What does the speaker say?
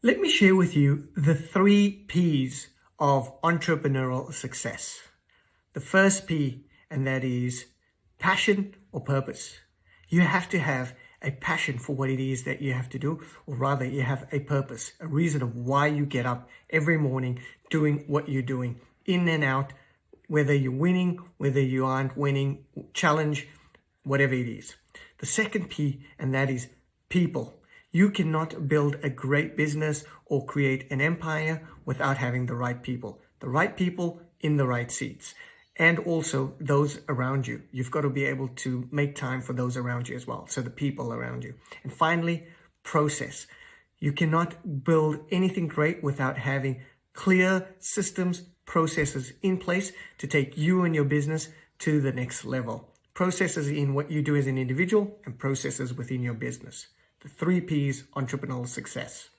Let me share with you the three P's of entrepreneurial success. The first P, and that is passion or purpose. You have to have a passion for what it is that you have to do, or rather you have a purpose, a reason of why you get up every morning doing what you're doing, in and out, whether you're winning, whether you aren't winning, challenge, whatever it is. The second P, and that is people. You cannot build a great business or create an empire without having the right people. The right people in the right seats and also those around you. You've got to be able to make time for those around you as well. So the people around you. And finally, process. You cannot build anything great without having clear systems, processes in place to take you and your business to the next level. Processes in what you do as an individual and processes within your business. The three P's entrepreneurial success.